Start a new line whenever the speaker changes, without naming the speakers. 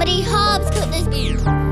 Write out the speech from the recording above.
Comedy Hobbs couldn't.